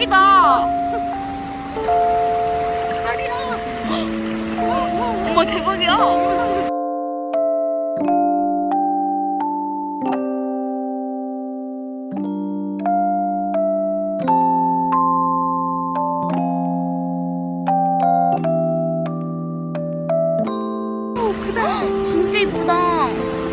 대박이다. 말이야. 어머 대박이야. 진짜 이쁘다.